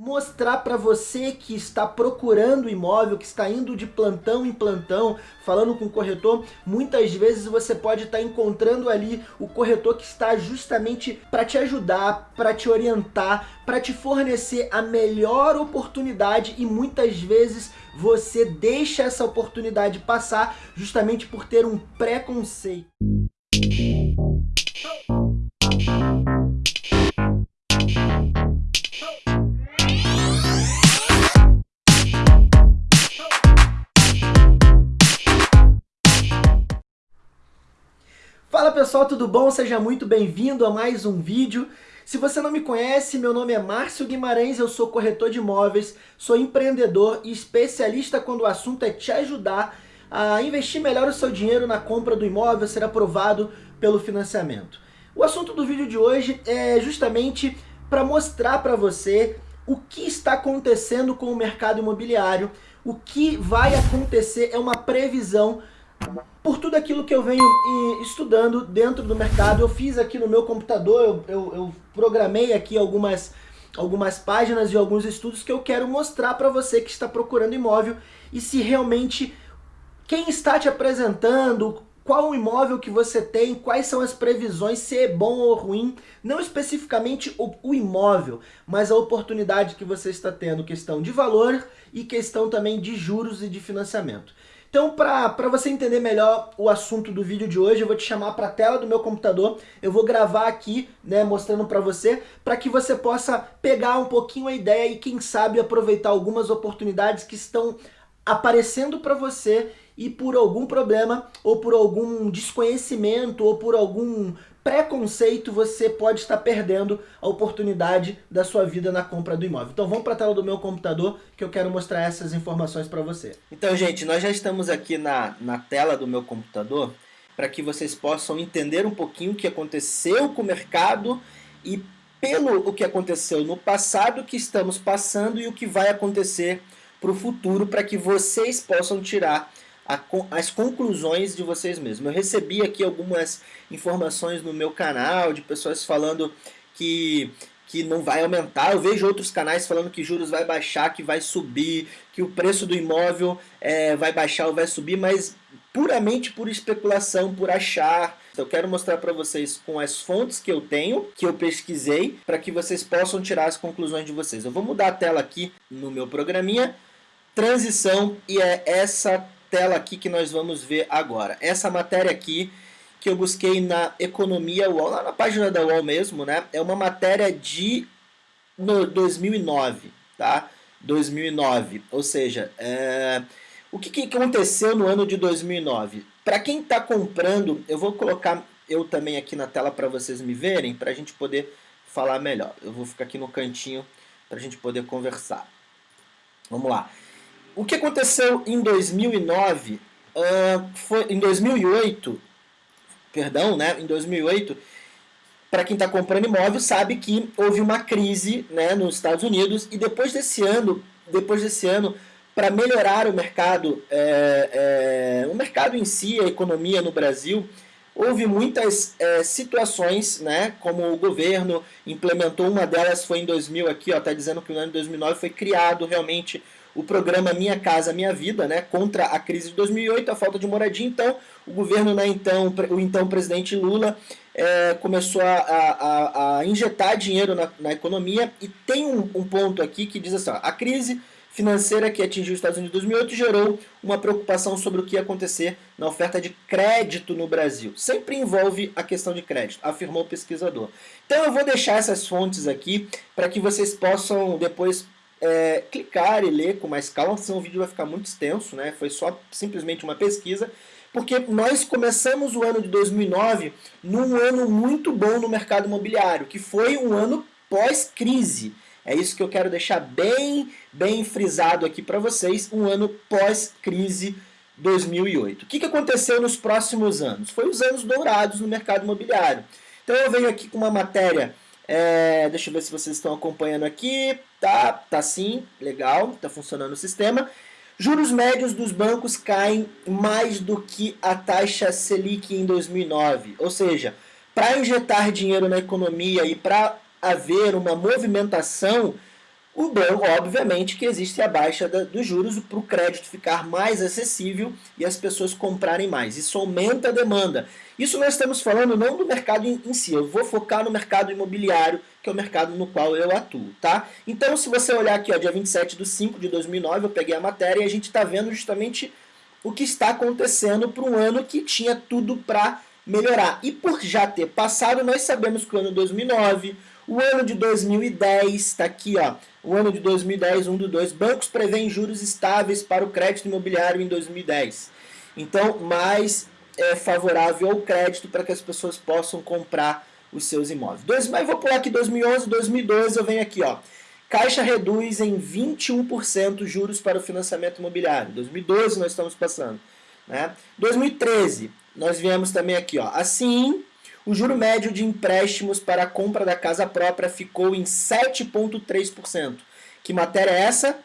mostrar para você que está procurando imóvel, que está indo de plantão em plantão, falando com o corretor, muitas vezes você pode estar encontrando ali o corretor que está justamente para te ajudar, para te orientar, para te fornecer a melhor oportunidade e muitas vezes você deixa essa oportunidade passar justamente por ter um preconceito. Pessoal, tudo bom? Seja muito bem-vindo a mais um vídeo. Se você não me conhece, meu nome é Márcio Guimarães, eu sou corretor de imóveis, sou empreendedor e especialista quando o assunto é te ajudar a investir melhor o seu dinheiro na compra do imóvel, ser aprovado pelo financiamento. O assunto do vídeo de hoje é justamente para mostrar para você o que está acontecendo com o mercado imobiliário, o que vai acontecer é uma previsão por tudo aquilo que eu venho estudando dentro do mercado. Eu fiz aqui no meu computador, eu, eu, eu programei aqui algumas, algumas páginas e alguns estudos que eu quero mostrar para você que está procurando imóvel e se realmente quem está te apresentando, qual o imóvel que você tem, quais são as previsões, se é bom ou ruim, não especificamente o, o, imóvel, mas a oportunidade que você está tendo, questão de valor e questão também de juros e de financiamento. Então, para você entender melhor o assunto do vídeo de hoje, eu vou te chamar para a tela do meu computador, eu vou gravar aqui, né, mostrando para você, para que você possa pegar um pouquinho a ideia e, quem sabe, aproveitar algumas oportunidades que estão aparecendo para você e por algum problema, ou por algum desconhecimento, ou por algum preconceito, você pode estar perdendo a oportunidade da sua vida na compra do imóvel. Então vamos para a tela do meu computador que eu quero mostrar essas informações para você. Então, gente, nós já estamos aqui na, na tela do meu computador para que vocês possam entender um pouquinho o que aconteceu com o mercado e pelo o que aconteceu no passado, que estamos passando e o que vai acontecer para o futuro, para que vocês possam tirar a, as conclusões de vocês mesmos. Eu recebi aqui algumas informações no meu canal de pessoas falando que que não vai aumentar. Eu vejo outros canais falando que juros vai baixar, que vai subir, que o preço do imóvel é, vai baixar ou vai subir, mas puramente por especulação, por achar. Eu quero mostrar para vocês com as fontes que eu tenho, que eu pesquisei, para que vocês possam tirar as conclusões de vocês. Eu vou mudar a tela aqui no meu programinha, transição, e é essa tela aqui que nós vamos ver agora. Essa matéria aqui que eu busquei na Economia UOL, na página da UOL mesmo, né? É uma matéria de no 2009, tá? 2009, ou seja, é... o que, que aconteceu no ano de 2009? Para quem está comprando, eu vou colocar eu também aqui na tela para vocês me verem, para a gente poder falar melhor. Eu vou ficar aqui no cantinho para a gente poder conversar. Vamos lá. O que aconteceu em 2009, uh, foi, em 2008, perdão, né, em 2008, para quem está comprando imóvel sabe que houve uma crise né, nos Estados Unidos e depois desse ano, depois desse ano, para melhorar o mercado, é, é, o mercado em si, a economia no Brasil, houve muitas é, situações, né, como o governo implementou, uma delas foi em 2000 aqui, ó, tá dizendo que no ano de 2009 foi criado realmente o programa Minha Casa Minha Vida, né, contra a crise de 2008, a falta de moradia. Então, o governo, né, então, o então presidente Lula é, começou a, a, a, injetar dinheiro na, na economia e tem um, um, ponto aqui que diz assim, ó, a crise financeira que atingiu os Estados Unidos em 2008 gerou uma preocupação sobre o que ia acontecer na oferta de crédito no Brasil. Sempre envolve a questão de crédito, afirmou o pesquisador. Então eu vou deixar essas fontes aqui para que vocês possam depois é, clicar e ler com mais calma, senão o vídeo vai ficar muito extenso, né? Foi só simplesmente uma pesquisa, porque nós começamos o ano de 2009 num ano muito bom no mercado imobiliário, que foi um ano pós-crise. É isso que eu quero deixar bem, bem frisado aqui para vocês, um ano pós-crise 2008. O que, que aconteceu nos próximos anos? Foi os anos dourados no mercado imobiliário. Então eu venho aqui com uma matéria é, deixa eu ver se vocês estão acompanhando aqui. Tá, tá sim, legal, tá funcionando o sistema. Juros médios dos bancos caem mais do que a taxa Selic em 2009. Ou seja, para injetar dinheiro na economia e para haver uma movimentação, o banco, obviamente, que existe a baixa da, dos juros para o crédito ficar mais acessível e as pessoas comprarem mais. Isso aumenta a demanda. Isso nós estamos falando não do mercado em, si, eu vou focar no mercado imobiliário, que é o mercado no qual eu atuo, tá? Então, se você olhar aqui, ó, dia 27 de 5 de 2009, eu peguei a matéria e a gente está vendo justamente o que está acontecendo para um ano que tinha tudo para melhorar. E por já ter passado, nós sabemos que o ano 2009, o ano de 2010, está aqui, ó, o ano de 2010, um do dois, bancos prevêem juros estáveis para o crédito imobiliário em 2010. Então, mais é, favorável ao crédito para que as pessoas possam comprar os seus imóveis. Dois, mas vou pular aqui 2011, 2012, eu venho aqui, ó. Caixa reduz em 21% juros para o financiamento imobiliário. 2012 nós estamos passando. Né? 2013, nós viemos também aqui. Ó. Assim, o juro médio de empréstimos para a compra da casa própria ficou em 7,3%. Que matéria é essa?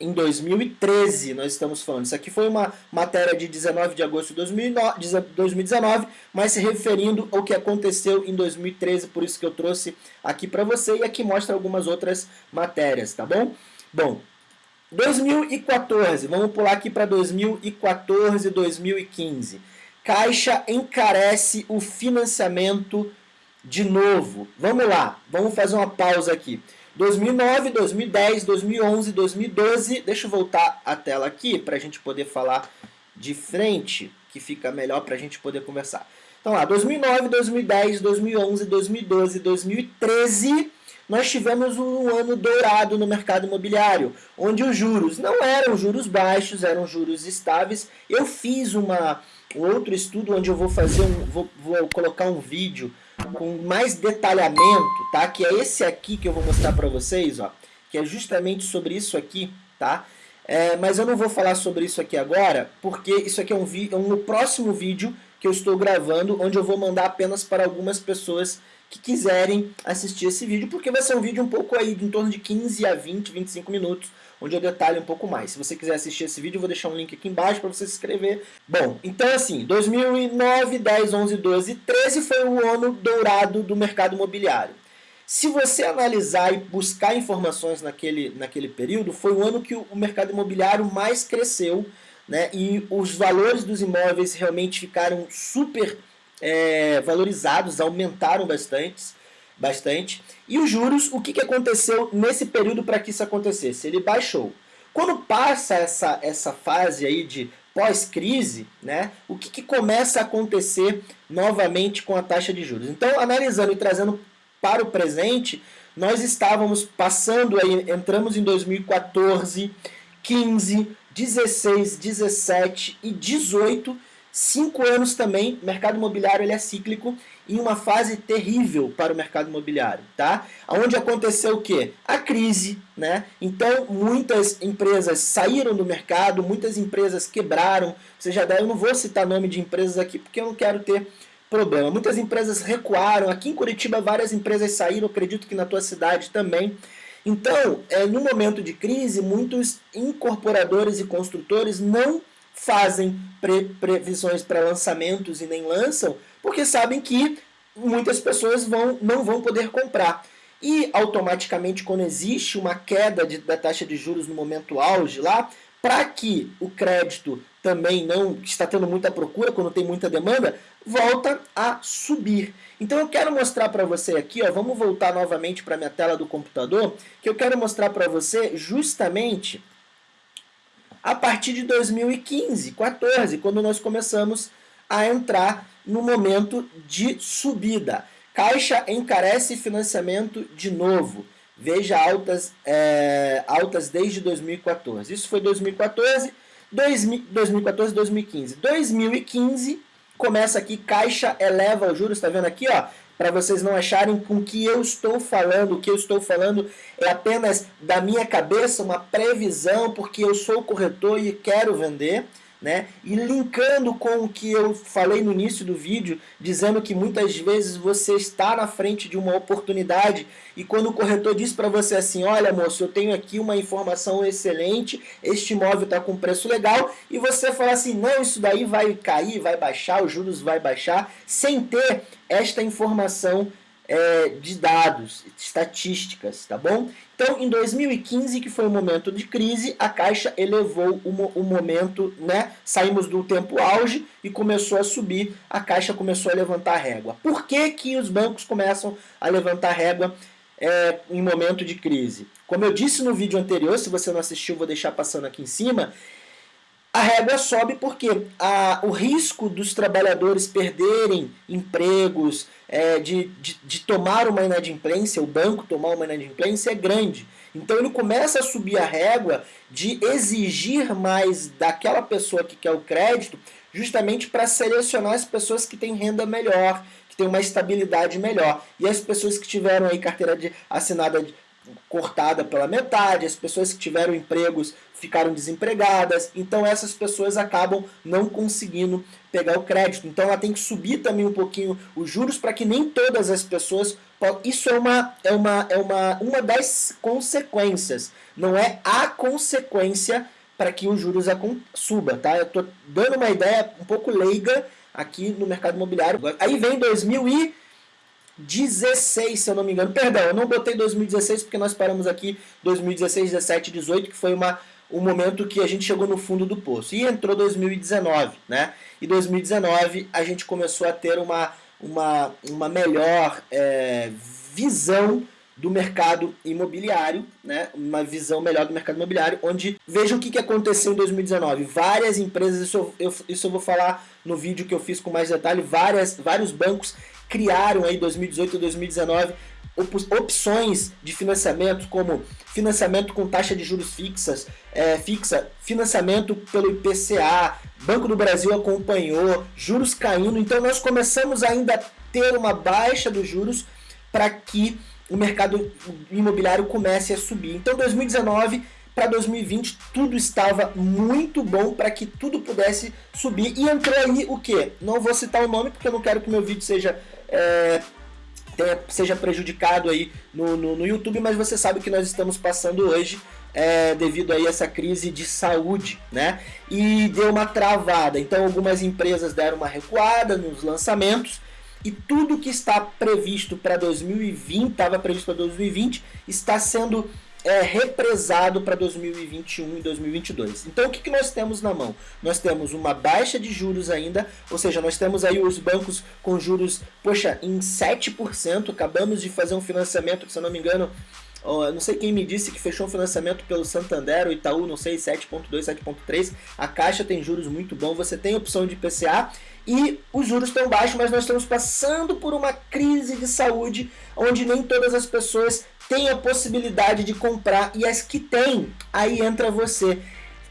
Em 2013 nós estamos falando. Isso aqui foi uma matéria de 19 de agosto de 2019, mas se referindo ao que aconteceu em 2013, por isso que eu trouxe aqui para você e aqui mostra algumas outras matérias, tá bom? Bom, 2014, vamos pular aqui para 2014, 2015. Caixa encarece o financiamento de novo. Vamos lá, vamos fazer uma pausa aqui. 2009, 2010, 2011, 2012. Deixa eu voltar a tela aqui para a gente poder falar de frente, que fica melhor para a gente poder conversar. Então lá, 2009, 2010, 2011, 2012, 2013 nós tivemos um ano dourado no mercado imobiliário, onde os juros não eram juros baixos, eram juros estáveis. Eu fiz uma, um outro estudo onde eu vou fazer um, vou, vou colocar um vídeo com mais detalhamento, tá? Que é esse aqui que eu vou mostrar para vocês, ó, que é justamente sobre isso aqui, tá? É, mas eu não vou falar sobre isso aqui agora, porque isso aqui é um, é um próximo vídeo que eu estou gravando, onde eu vou mandar apenas para algumas pessoas que quiserem assistir esse vídeo, porque vai ser um vídeo um pouco aí, em torno de 15 a 20, 25 minutos, onde eu detalho um pouco mais. Se você quiser assistir esse vídeo, eu vou deixar um link aqui embaixo para você se inscrever. Bom, então assim, 2009, 10, 11, 12 13 foi o ano dourado do mercado imobiliário. Se você analisar e buscar informações naquele, naquele período, foi o ano que o mercado imobiliário mais cresceu, né? E os valores dos imóveis realmente ficaram super é, valorizados, aumentaram bastante, bastante. E os juros, o que, que aconteceu nesse período para que isso acontecesse? Ele baixou. Quando passa essa, essa fase aí de pós-crise, né, o que, que começa a acontecer novamente com a taxa de juros? Então, analisando e trazendo para o presente, nós estávamos passando aí, entramos em 2014, 15, 16, 17 e 18 Cinco anos também, mercado imobiliário ele é cíclico em uma fase terrível para o mercado imobiliário, tá? Onde aconteceu o quê? A crise, né? Então, muitas empresas saíram do mercado, muitas empresas quebraram. Você já deve, eu não vou citar nome de empresas aqui porque eu não quero ter problema. Muitas empresas recuaram. Aqui em Curitiba, várias empresas saíram, acredito que na tua cidade também. Então, é, no momento de crise, muitos incorporadores e construtores não fazem pre previsões para lançamentos e nem lançam, porque sabem que muitas pessoas vão, não vão poder comprar. E automaticamente, quando existe uma queda de, da taxa de juros no momento auge lá, para que o crédito também não está tendo muita procura, quando tem muita demanda, volta a subir. Então eu quero mostrar para você aqui, ó, vamos voltar novamente para a minha tela do computador, que eu quero mostrar para você justamente a partir de 2015, 14, quando nós começamos a entrar no momento de subida. Caixa encarece financiamento de novo. Veja altas, é, altas desde 2014. Isso foi 2014, 2014, 2015. 2015 começa aqui, Caixa eleva os juros, está vendo aqui, ó? Para vocês não acharem com que eu estou falando, o que eu estou falando é apenas da minha cabeça, uma previsão, porque eu sou corretor e quero vender né? E linkando com o que eu falei no início do vídeo, dizendo que muitas vezes você está na frente de uma oportunidade e quando o corretor diz para você assim, olha moço, eu tenho aqui uma informação excelente, este imóvel está com preço legal, e você fala assim, não, isso daí vai cair, vai baixar, os juros vai baixar, sem ter esta informação é, de dados, estatísticas, tá bom? Então, em 2015, que foi um momento de crise, a Caixa elevou o, o momento, né? Saímos do tempo auge e começou a subir, a Caixa começou a levantar a régua. Por que, que os bancos começam a levantar a régua é, em momento de crise? Como eu disse no vídeo anterior, se você não assistiu, vou deixar passando aqui em cima, a régua sobe porque a, o risco dos trabalhadores perderem empregos, é, de, de, de, tomar uma inadimplência, o banco tomar uma inadimplência é grande. Então ele começa a subir a régua de exigir mais daquela pessoa que quer o crédito, justamente para selecionar as pessoas que têm renda melhor, que têm uma estabilidade melhor. E as pessoas que tiveram aí carteira de, assinada cortada pela metade, as pessoas que tiveram empregos ficaram desempregadas, então essas pessoas acabam não conseguindo pegar o crédito. Então ela tem que subir também um pouquinho os juros para que nem todas as pessoas. Isso é uma, é, uma, é uma, uma das consequências, não é a consequência para que os juros suba, tá? Eu estou dando uma ideia um pouco leiga aqui no mercado imobiliário. Aí vem 2000 e 16, se eu não me engano. Perdão, eu não botei 2016 porque nós paramos aqui 2016, 17, 18, que foi uma, um momento que a gente chegou no fundo do poço. E entrou 2019, né? E 2019 a gente começou a ter uma, uma, uma melhor é, visão do mercado imobiliário, né? uma visão melhor do mercado imobiliário, onde veja o que, que aconteceu em 2019. Várias empresas, isso eu, isso eu vou falar no vídeo que eu fiz com mais detalhe, várias, vários bancos criaram aí 2018 e 2019 opções de financiamento como financiamento com taxa de juros fixas, é, fixa, financiamento pelo IPCA, Banco do Brasil acompanhou, juros caindo, então nós começamos ainda a ter uma baixa dos juros para que o mercado imobiliário comece a subir. Então 2019 para 2020 tudo estava muito bom para que tudo pudesse subir e entrou aí o que? Não vou citar o nome porque eu não quero que meu vídeo seja é, seja prejudicado aí no, no, no, YouTube, mas você sabe que nós estamos passando hoje é, devido aí a essa crise de saúde, né? E deu uma travada. Então algumas empresas deram uma recuada nos lançamentos e tudo que está previsto para 2020, estava previsto para 2020, está sendo é, represado para 2021 e 2022. Então o que, que nós temos na mão? Nós temos uma baixa de juros ainda, ou seja, nós temos aí os bancos com juros, poxa, em 7%, acabamos de fazer um financiamento, se eu não me engano, não sei quem me disse que fechou um financiamento pelo Santander, o Itaú, não sei, 7.2, 7.3. A Caixa tem juros muito bons, você tem opção de PCA e os juros estão baixos, mas nós estamos passando por uma crise de saúde onde nem todas as pessoas têm a possibilidade de comprar e as que têm, aí entra você.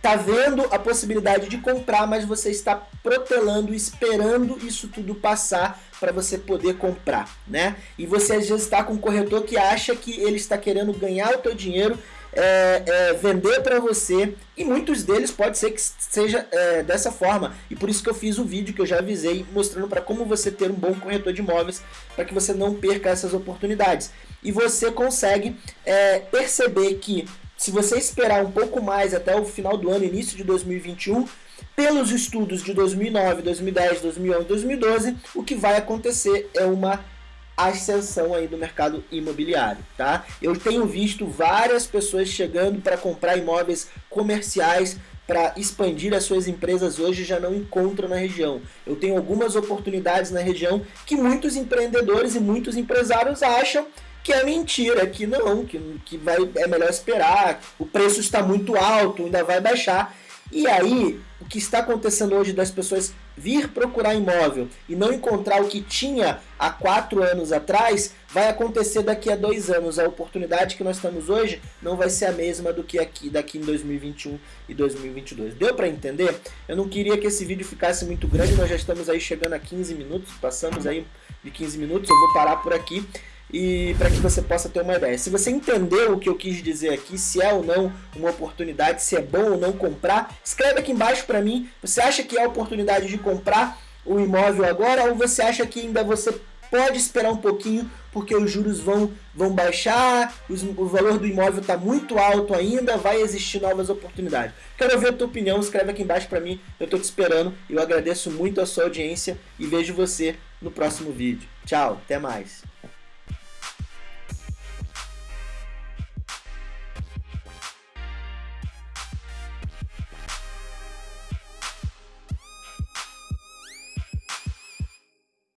Tá vendo a possibilidade de comprar, mas você está protelando, esperando isso tudo passar para você poder comprar, né? E você às vezes está com um corretor que acha que ele está querendo ganhar o teu dinheiro é, é, vender para você e muitos deles pode ser que seja é, dessa forma e por isso que eu fiz um vídeo que eu já avisei mostrando para como você ter um bom corretor de imóveis para que você não perca essas oportunidades e você consegue é, perceber que se você esperar um pouco mais até o final do ano, início de 2021, pelos estudos de 2009, 2010, 2011, 2012, o que vai acontecer é uma ascensão aí do mercado imobiliário, tá? Eu tenho visto várias pessoas chegando para comprar imóveis comerciais para expandir as suas empresas hoje já não encontram na região. Eu tenho algumas oportunidades na região que muitos empreendedores e muitos empresários acham que é mentira, que não, que, que vai, é melhor esperar, o preço está muito alto, ainda vai baixar. E aí, o que está acontecendo hoje das pessoas vir procurar imóvel e não encontrar o que tinha há quatro anos atrás, vai acontecer daqui a dois anos. A oportunidade que nós estamos hoje não vai ser a mesma do que aqui daqui em 2021 e 2022. Deu para entender? Eu não queria que esse vídeo ficasse muito grande, nós já estamos aí chegando a 15 minutos, passamos aí de 15 minutos, eu vou parar por aqui e para que você possa ter uma ideia. Se você entendeu o que eu quis dizer aqui, se é ou não uma oportunidade, se é bom ou não comprar, escreve aqui embaixo para mim. Você acha que é a oportunidade de comprar o imóvel agora ou você acha que ainda você pode esperar um pouquinho porque os juros vão, vão baixar, os, o valor do imóvel está muito alto ainda, vai existir novas oportunidades. Quero ver a tua opinião, escreve aqui embaixo para mim, eu estou te esperando. Eu agradeço muito a sua audiência e vejo você no próximo vídeo. Tchau, até mais.